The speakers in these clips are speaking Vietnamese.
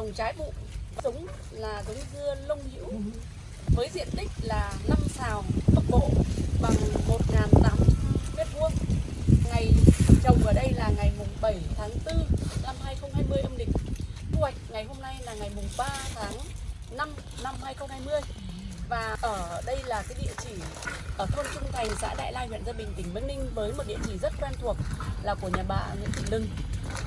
trồng trái vụ giống là giống dưa lông hữu với diện tích là 5 xào tốc bộ bằng 1.800 mét vuông. Ngày trồng ở đây là ngày mùng 7 tháng 4 năm 2020 âm lịch. Thu hoạch ngày hôm nay là ngày mùng 3 tháng 5 năm 2020 và ở đây là cái địa chỉ ở thôn Trung Thành, xã Đại Lai, huyện Gia Bình, tỉnh Bắc Ninh với một địa chỉ rất quen thuộc là của nhà bà Nguyễn Thị Lưng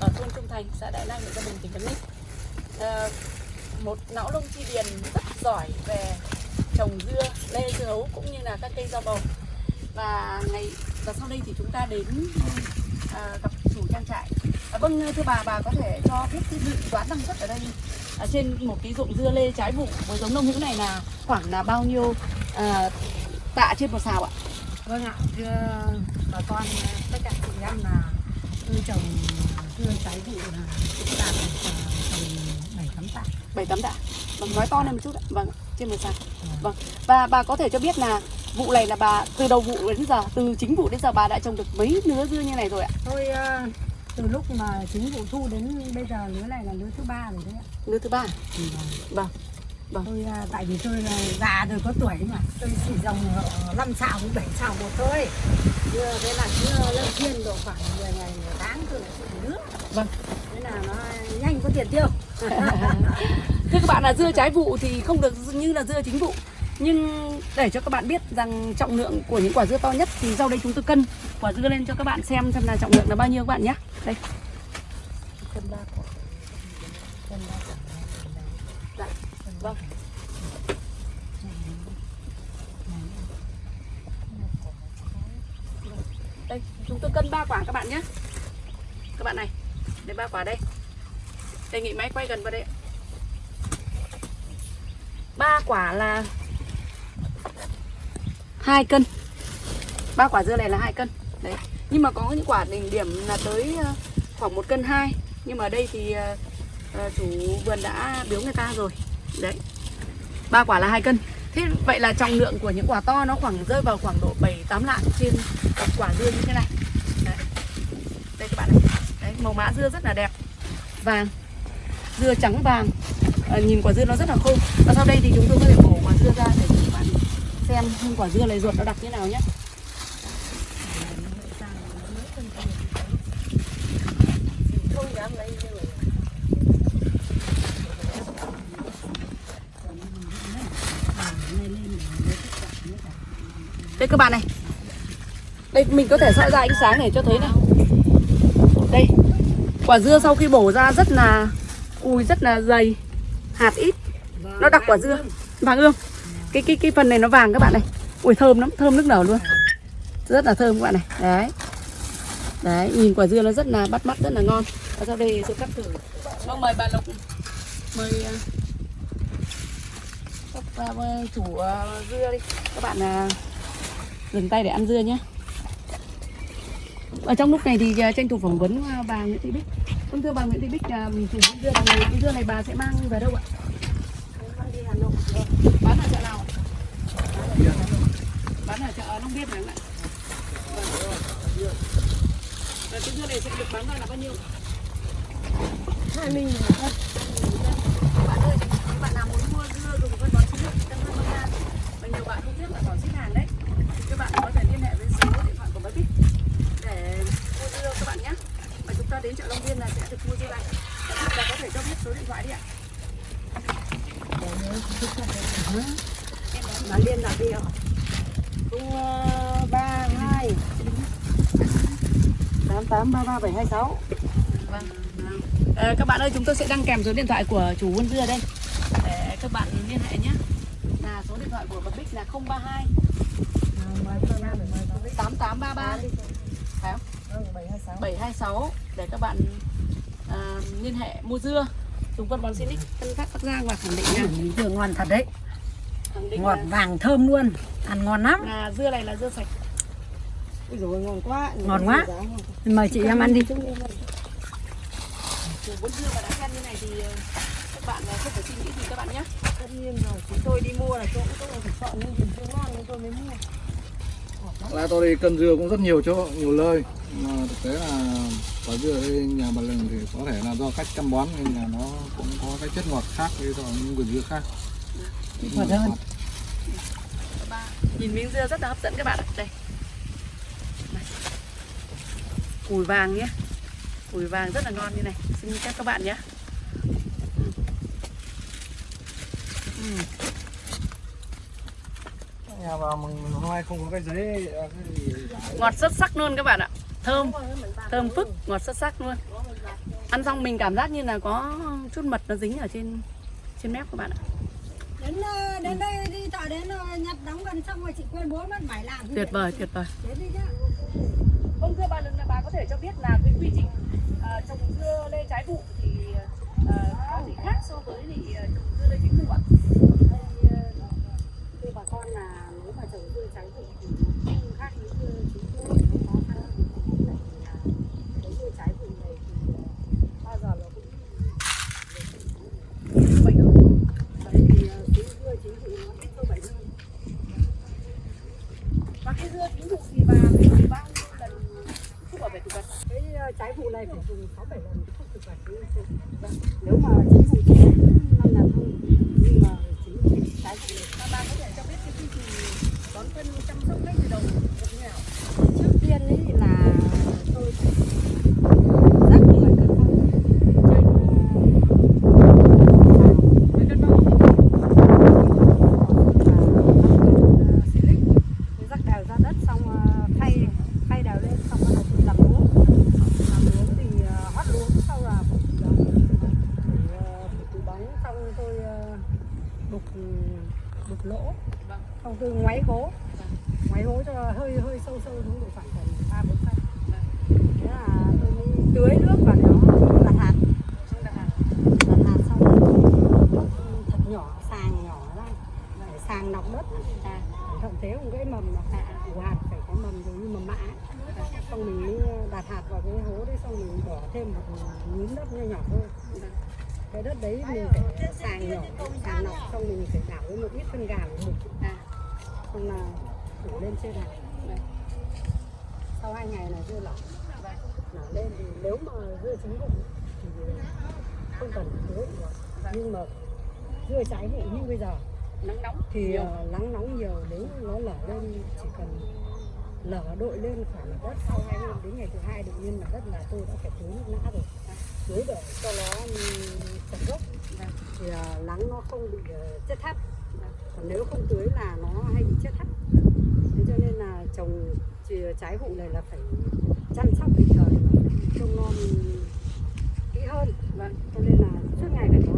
ở thôn Trung Thành, xã Đại Lai, huyện Gia Bình, tỉnh Bắc Ninh. À, một não lông chi điền rất giỏi về trồng dưa, lê, dưa hấu cũng như là các cây rau bầu. Và ngày và sau đây thì chúng ta đến à, gặp chủ trang trại. À, vâng thưa bà, bà có thể cho biết cái dự đoán năng suất ở đây à, trên một cái ruộng dưa lê trái vụ với giống nông hữu này là khoảng là bao nhiêu à, tạ trên một xào ạ? Vâng ạ, thưa bà con tất cả chị em là tôi trồng dưa trái vụ là cũng đạt được ờ, tầm bảy tám tạ. bảy tám tạ. Vâng, nói to lên một chút ạ. Vâng, trên một xào. Vâng. Và bà có thể cho biết là vụ này là bà từ đầu vụ đến giờ, từ chính vụ đến giờ bà đã trồng được mấy nứa dưa như này rồi ạ? Tôi ờ, từ lúc mà chính vụ thu đến bây giờ lứa này là lứa thứ ba rồi đấy ạ. Nứa thứ ba. Thì, ờ, Vâng. Tôi ờ, tại vì tôi là già rồi có tuổi mà tôi chỉ dòng ờ, năm xào với bảy xào một thôi. Dưa thế là cứ lên thiên độ khoảng 10 ngày một tháng tôi lại trồng nước. Vâng. Thế là nó nhanh có tiền tiêu. Thưa các bạn là dưa trái vụ thì không được như là dưa chính vụ. Nhưng để cho các bạn biết rằng trọng lượng của những quả dưa to nhất thì sau đây chúng tôi cân quả dưa lên cho các bạn xem xem là trọng lượng là bao nhiêu các bạn nhé. Đây. Vâng. Đây, chúng tôi cân ba quả các bạn nhé. Các bạn này, đây ba quả đây. Đề nghị máy quay gần vào đây. Ba quả là hai cân. Ba quả dưa này là hai cân. Đấy. Nhưng mà có những quả đỉnh điểm là tới ờ, khoảng một cân hai. Nhưng mà đây thì ờ, ờ, chủ vườn đã biếu người ta rồi. Đấy. Ba quả là hai cân. Thế vậy là trọng lượng của những quả to nó khoảng rơi vào khoảng độ 7 8 lạng trên một quả dưa như thế này. Đấy. Đây các bạn này. Đấy, màu mã dưa rất là đẹp. Vàng. Dưa trắng vàng. À, nhìn quả dưa nó rất là khô. Và sau đây thì chúng tôi có thể bổ quả dưa ra để các bạn xem nhưng quả dưa này ruột nó đặc như nào nhé. Không dám lấy. Đây các bạn này. Đây mình có thể soi ra ánh sáng để cho thấy này. Đây. Quả dưa sau khi bổ ra rất là cùi rất là dày, hạt ít. Nó đặc quả dưa vàng ương Cái cái cái phần này nó vàng các bạn này. Ui thơm lắm, thơm nước nở luôn. Rất là thơm các bạn này. Đấy. Đấy, nhìn quả dưa nó rất là bắt mắt rất là ngon. Và sau đây sẽ cắt thử. Vâng mời bà Lộc. Mời à, các à, chủ à, dưa đi. Các bạn dừng tay để ăn dưa nhé. Ở trong lúc này thì tranh thủ phỏng vấn bà Nguyễn Thị Bích. Vâng thưa bà Nguyễn Thị Bích, à, chủ dưa này, cái dưa này bà sẽ mang về đâu ạ? Mang đi Hà Nội. Bán ở chợ nào? Bán ở chợ Long Biên không ạ? Vâng. Và cái dưa này sẽ được bán ra là bao nhiêu? Hai mươi nghìn cân. Bạn ơi, bạn nào muốn mua 08333726 vâng. à, Các bạn ơi chúng tôi sẽ đăng kèm số điện thoại của chủ vườn dưa đây. Để các bạn liên hệ nhé. Là số điện thoại của Bậc Bích là 032 8833 726 để các bạn à, liên hệ mua dưa. Dùng quân bón Sinic Tân Phát Bắc Giang và khẳng định nha. Dưa ngon thật đấy. Ngọt là... vàng thơm luôn, ăn ngon lắm. Là dưa này là dưa sạch. Ui dồi ngon quá. Ngon quá. Mời chị em ăn đi. Buôn dưa mà đã khen như này thì ờ, các bạn ờ, không phải suy nghĩ gì các bạn nhé. Tất nhiên rồi, chúng tôi đi mua là chỗ cũng phải chọn những chưa ngon nên tôi mới mua. Ra tôi đi cân dưa cũng rất nhiều chỗ nhiều nơi mà thực tế là quả dưa ở đây nhà bà Lừng thì có thể là do cách chăm bón nên là nó cũng có cái chất ngọt khác với so những vườn dưa khác Ngọt hơn. Nhìn miếng dưa rất là hấp dẫn các bạn ạ. Đây. Cùi vàng nhé. Cùi vàng rất là ngon như này. Xin chào các bạn nhé. nhà vào mình hôm nay không có cái giấy cái Ngọt xuất sắc luôn các bạn ạ. Thơm, thơm phức, ngọt xuất sắc luôn. Ăn xong mình cảm giác như là có chút mật nó dính ở trên trên mép các bạn ạ. Đến ờ, đến đây đi chợ đến ờ, nhặt đóng gần xong rồi chị quên bố mất phải làm. Tuyệt vời, tuyệt vời. Vâng thưa bà bà có thể cho biết là cái quy trình ờ, trồng dưa lê trái vụ thì ờ, có gì khác so với thì ờ, trồng dưa lê chính vụ ạ? Thưa bà con là nếu mà trồng dưa trái vụ thì nó không khác với dưa chính vụ nó khó khăn hơn. Cái dưa trái vụ này thì bao giờ nó cũng Bệnh không? Đấy thì dưa chính vụ nó ít sâu bệnh hơn. Và cái dưa chính vụ thì bà phải dùng bao nhiêu lần thuốc bảo vệ thực vật? cái ờ, trái vụ này phải dùng 6 7 lần thuốc thực vật chứ không- vâng. nếu mà chính vụ chỉ năm lần thôi. Nhưng mà chính vụ trái này Và bà có thể cho biết cái quy trình bón phân chăm sóc ngay từ đầu thế nào? trước tiên ấy là tôi rắc 10 cân phân rắc đều ra đất xong ờ, thay thay đều lên xong bắt đầu làm luống làm luống thì ờ, hót luống sau là phủ bóng Để, ờ, phủ bóng xong tôi ờ, đục đục lỗ. Vâng. xong tôi ngoáy hố ngoáy hố cho hơi hơi sâu sâu xuống độ khoảng tầm ba bốn phân thế là tôi mới tưới nước vào nó đặt hạt. Đặt hạt. đặt hạt xong nước thật nhỏ sàng nhỏ ra. Để sàng nọc đất. À, thế một cái mầm là của hạt phải có mầm giống như mầm mã. Xong mình đặt hạt vào cái hố đấy xong mình bỏ thêm một nhúm đất nhỏ nhỏ thôi cái đất đấy mình phải sàng nhỏ sàng nọc xong mình phải đảo với một ít phân gà của mình à, xong là đổ lên trên Vâng. sau hai ngày là dưa lỏ nở lên thì nếu mà dưa trứng bụng thì không cần tưới nhưng mà dưa trái vụ như bây giờ nắng nóng thì nhiều. ờ, nắng nóng nhiều nếu nó lở lên chỉ cần lở đội lên khoảng đất. Sau hai hôm đến ngày thứ hai tự nhiên là đất là tôi đã phải tưới nước nã rồi. Tưới để cho nó chặt gốc. Vâng. thì ờ, nắng nó không bị ờ, chết thấp còn nếu không tưới là nó hay bị chết thấp thế cho nên là trồng chỉ trái vụ này là phải chăm sóc kịp thời trông non kỹ hơn. Vâng. cho nên là suốt ngày phải có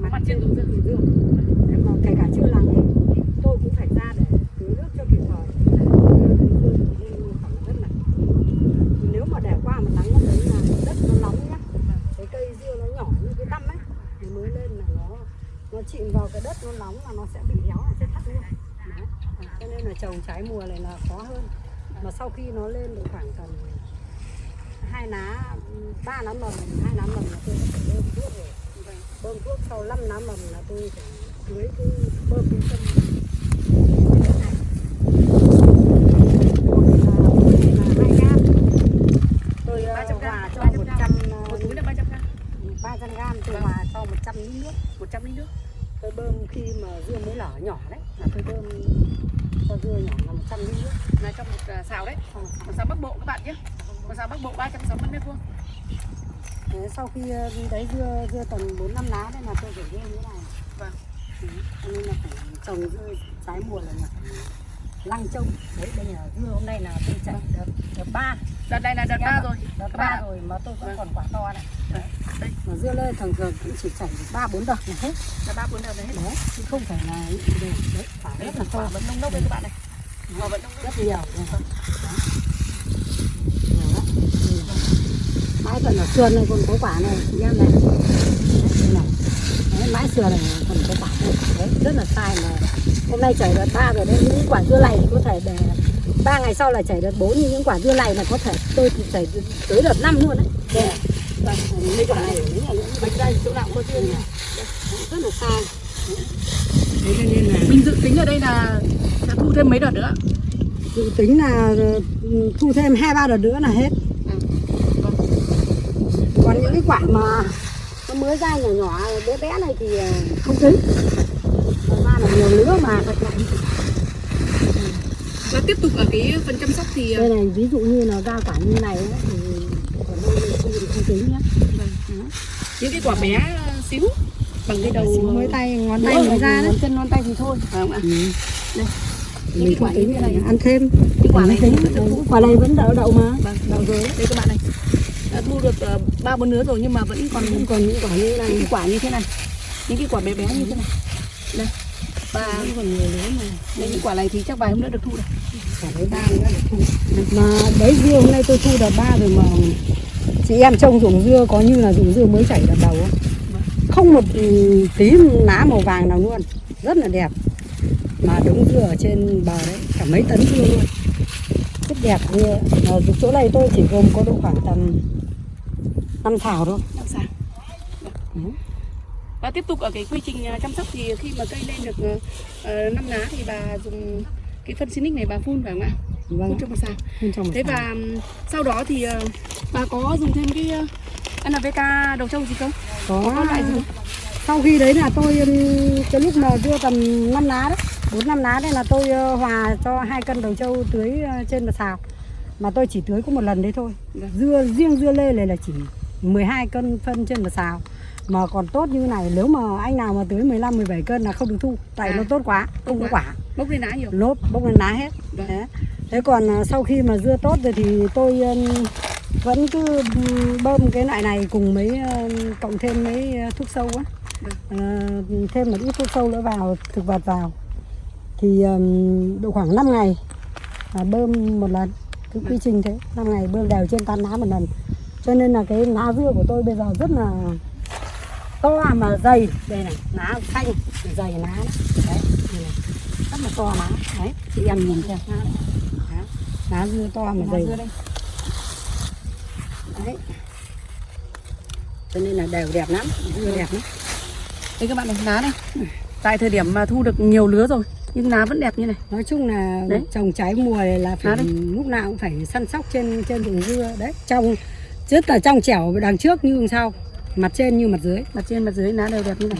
mặt, Mặt trên tủ dương dương mà kể cả chưa nắng ấy, tôi cũng phải ra để tưới nước cho kịp thời. Nếu mà để qua mà nắng nó đấy là đất nó nóng nhá cái cây dưa nó nhỏ như thì mới lên là nó nó chìm vào cái đất, nó nóng là nó sẽ bị héo là chết thắt luôn. Đấy. cho nên là trồng trái mùa này là khó hơn. Mà sau khi nó lên được khoảng tầm hai lá, ba lá mầm, hai lá mầm là tôi phải bơm thuốc rồi. Bơm thuốc sau 5 lá mầm là tôi phải tưới cái bơm cái phân cái đất này một là mỗi ngày là hai gam tôi ờ, 300 gram, hòa cho 300 một gram. trăm một túi là 300 gram 300 gram tôi hòa cho 100 lít nước 100 lít nước tôi bơm khi mà dưa mới lở nhỏ đấy là tôi bơm cho dưa nhỏ là 100 lít nước là trong một à, xào đấy xong một xào bắc bộ các bạn nhé một xào bắc bộ 360 mét vuông sau khi ờ, đấy dưa dưa tầm 4 năm lá đây là tôi phải dưa như thế này. Vâng. Ừ. Nên là phải trồng dưa trái mùa là phải lăng trông. Đấy đây là dưa hôm nay là tôi chạy đợt đợt ba, đợt này là đợt ba rồi đợt ba rồi mà tôi vẫn Vâng. còn quả to này. Đấy, Mà dưa lê thường thường cũng chỉ chảy được ba bốn đợt là hết. là ba bốn đợt này hết Đấy, chứ không phải là đều. đấy, quả rất là to, vẫn nông nốc đấy các bạn này quả vẫn nông rất nhiều. Đấy. Ừ. Mãi tận ở sườn này còn có quả này, chị em này. Đấy. Đấy, mãi sườn này còn có quả này. Đấy, rất là sai mà hôm nay chảy đợt ba rồi đấy những quả dưa này thì có thể để ba ngày sau là chảy đợt bốn nhưng những quả dưa này là có thể tôi chảy tới đợt năm luôn đấy. Mấy quả này nữa bánh đây chỗ nào cũng có nha rất là sai thế nên là mình dự tính ở đây là sẽ thu thêm mấy đợt nữa dự tính là ừ, thu thêm hai ba đợt nữa là hết. À, vâng. còn những cái quả mà nó mới ra nhỏ nhỏ bé bé này thì ờ, không tính. Thật ra là nhiều lứa mà. Và tiếp tục ở cái phần chăm sóc thì đây này ví dụ như là ra quả như này ấy, thì còn không tính vâng. Những cái quả bé ờ, xíu bằng cái đầu Xíu mới tay ngón tay rồi, ra đấy. Ngón chân ngón tay thì thôi. Phải không ạ? Ừ. Đây. Những quả thế này. ăn thêm. Cái quả này tính vẫn được quả này vẫn đậu đậu mà. Vâng đậu rồi đấy đây các bạn này. Đã thu được ờ, ba bốn nứa rồi nhưng mà vẫn còn còn còn những quả như những này. cái quả như thế này. Những cái quả bé bé như thế này. Đây. Và vẫn còn nhiều lứa mà. đây những quả này thì chắc vài hôm nữa được thu được. Quả đấy ba nữa để thu. Mà đấy dưa hôm nay tôi thu đợt ba rồi mà chị em trông ruộng dưa có như là ruộng dưa mới chảy đợt đầu không? không một tí lá màu vàng nào luôn. Rất là đẹp. Mà đống dưa ở trên bờ đấy cả mấy tấn dưa luôn. Rất đẹp dưa. Mà chỗ này tôi chỉ gồm có độ khoảng tầm năm thảo thôi. Làm sao? Ừ. và tiếp tục ở cái quy trình à, chăm sóc thì khi mà cây lên được uh, năm lá thì bà dùng cái phân Sinic này bà phun phải không ạ vâng phun cho một bên trong một thế và sau đó thì ờ, bà có dùng thêm cái ờ, NPK đầu trâu gì không? Có có loại gì không? sau khi đấy là tôi cái lúc mà dưa tầm 5 lá đấy bốn năm lá đấy là tôi ờ, hòa cho hai cân đầu trâu tưới trên một xào. Mà tôi chỉ tưới có một lần đấy thôi. Vâng. dưa riêng dưa lê này là chỉ 12 cân phân trên một xào. Mà còn tốt như này nếu mà anh nào mà tưới 15 17 cân là không được thu. Tại À, nó tốt quá không có quá. quả. Bốc lên lá nhiều. Lốp bốc lên lá hết. Vâng. Đấy. Thế còn à, sau khi mà dưa tốt rồi thì tôi ừm, vẫn cứ bơm cái loại này cùng mấy ừm, cộng thêm mấy thuốc sâu á. Vâng. Ờ, thêm một ít thuốc sâu nữa vào thực vật vào. Thì độ khoảng 5 ngày là bơm một lần cái quy trình thế. 5 ngày bơm đều trên tán lá một lần. Cho nên là cái lá dưa của tôi bây giờ rất là to mà dày. Đây này lá xanh dày lá đấy đấy rất là to lá. Đấy chị em nhìn xem lá dưa to mà dày. đây. Đấy. Cho nên là đều đẹp lắm. Dưa đẹp lắm. Đây các bạn này lá này tại thời điểm mà thu được nhiều lứa rồi nhưng lá vẫn đẹp như này. Nói chung là Đấy. trồng trái mùa này là phải đây. lúc nào cũng phải săn sóc trên trên ruộng dưa. Đấy trong rất là trong trẻo đằng trước như đằng sau. Mặt trên như mặt dưới. Mặt trên mặt dưới lá đều đẹp như này.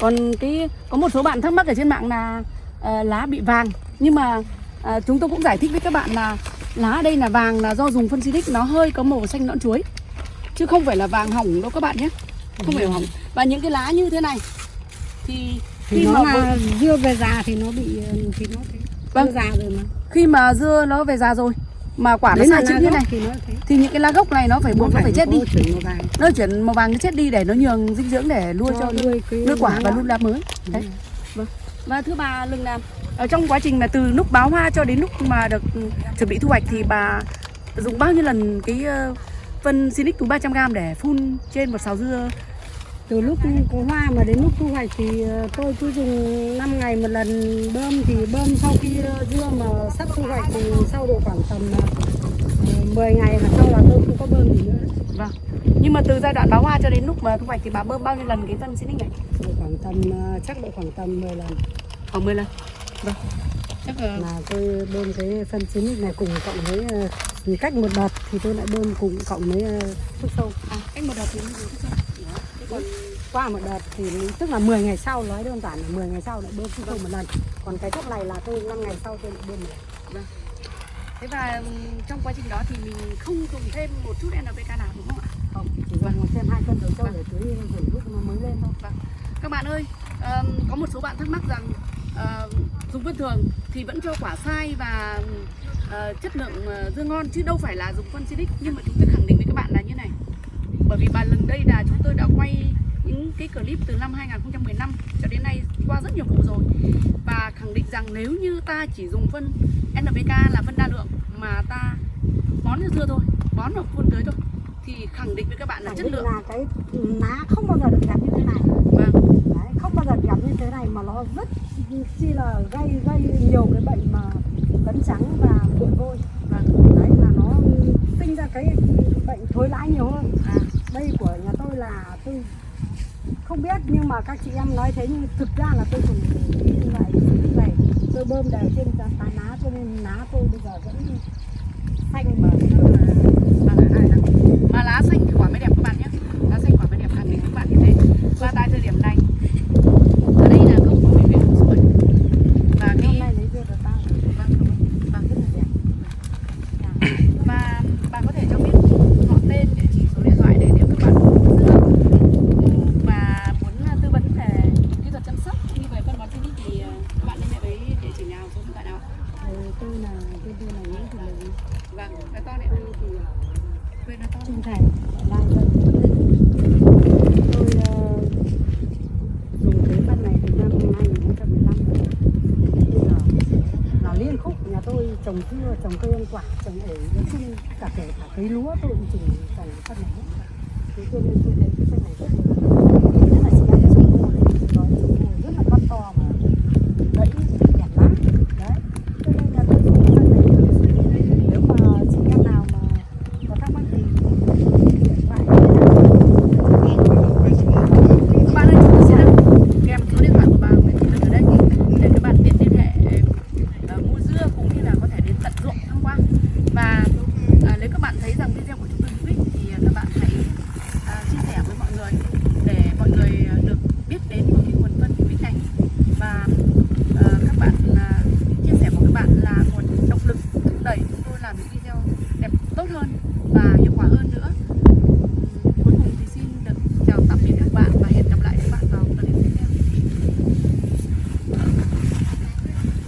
Còn cái có một số bạn thắc mắc ở trên mạng là ờ, lá bị vàng. Nhưng mà ờ, chúng tôi cũng giải thích với các bạn là lá ở đây là vàng là do dùng phân xịt nó hơi có màu xanh nõn chuối. Chứ không phải là vàng hỏng đâu các bạn nhé. Không phải hỏng. Và những cái lá như thế này thì khi nó mà là dưa về già thì nó bị thì nó thế. Vâng. già rồi mà. Khi mà dưa nó về già rồi mà quả nó Đấy sai là chữ lá như này thì nó thì những cái lá gốc này nó phải buộc nó phải chết đi. nó chuyển màu vàng nó chết đi để nó nhường dinh dưỡng để nuôi cho nuôi cái nuôi quả và nuôi lá mới. Đấy. vâng. Và thưa bà Lương Nam ở trong quá trình mà từ lúc báo hoa cho đến lúc mà được chuẩn bị thu hoạch thì bà dùng bao nhiêu lần cái ờ, phân Sinic túi 300g để phun trên một sào dưa? Từ lúc có hoa mà đến lúc thu hoạch thì ờ, tôi cứ dùng 5 ngày một lần bơm thì bơm sau khi ờ, dưa mà sắp thu hoạch thì sau độ khoảng tầm uh, 10 ngày là sau là tôi không có bơm gì nữa. Vâng. Nhưng mà từ giai đoạn báo hoa cho đến lúc mà thu hoạch thì bà bơm bao nhiêu lần cái phân Sinic này khoảng tầm chắc độ khoảng tầm 10 lần. Khoảng 10 lần vâng. Chắc là là tôi bơm cái phân xịt này cùng cộng với ờ, thì cách một đợt thì tôi lại bơm cùng cộng với ờ, thuốc sâu. À, cách một đợt thì thuốc sâu. Còn qua một đợt thì tức là 10 ngày sau nói đơn giản là 10 ngày sau lại bơm thuốc sâu một lần. Còn cái thuốc này là tôi 5 ngày sau tôi lại bơm một lần thế và trong quá trình đó thì mình không dùng thêm một chút NPK nào đúng không ạ? Không chỉ dùng thêm hai cân đầu trâu để tưới lúc nó mới lên thôi. Các bạn ơi ờm, có một số bạn thắc mắc rằng uh, dùng phân thường thì vẫn cho quả sai và uh, chất lượng uh, dưa ngon chứ đâu phải là dùng phân Sinic nhưng mà chúng tôi khẳng định với các bạn là như này. Bởi vì bà lần đây là chúng tôi đã quay những cái clip từ năm 2015 cho đến nay qua rất nhiều vụ rồi. Và khẳng định rằng nếu như ta chỉ dùng phân NPK là phân đa lượng mà ta bón cho dưa thôi bón vào phun tưới thôi thì khẳng định với các bạn là chất lượng là cái lá không bao giờ được đẹp như thế này vâng. Đấy, không bao giờ đẹp như thế này mà nó rất chi là gây gây nhiều cái bệnh mà vấn trắng và cuộn vôi vâng. đấy là nó sinh ra cái bệnh thối lãi nhiều hơn à. đây của nhà tôi là tôi không biết nhưng mà các chị em nói thế nhưng thực ra là tôi cũng như vậy như vậy tôi bơm đều trên tán lá cho nên lá tôi bây giờ vẫn xanh mà cây ăn quả, trồng ở nói chung cả kể cả cây lúa tôi cũng trồng trồng phân nắng thế cho nên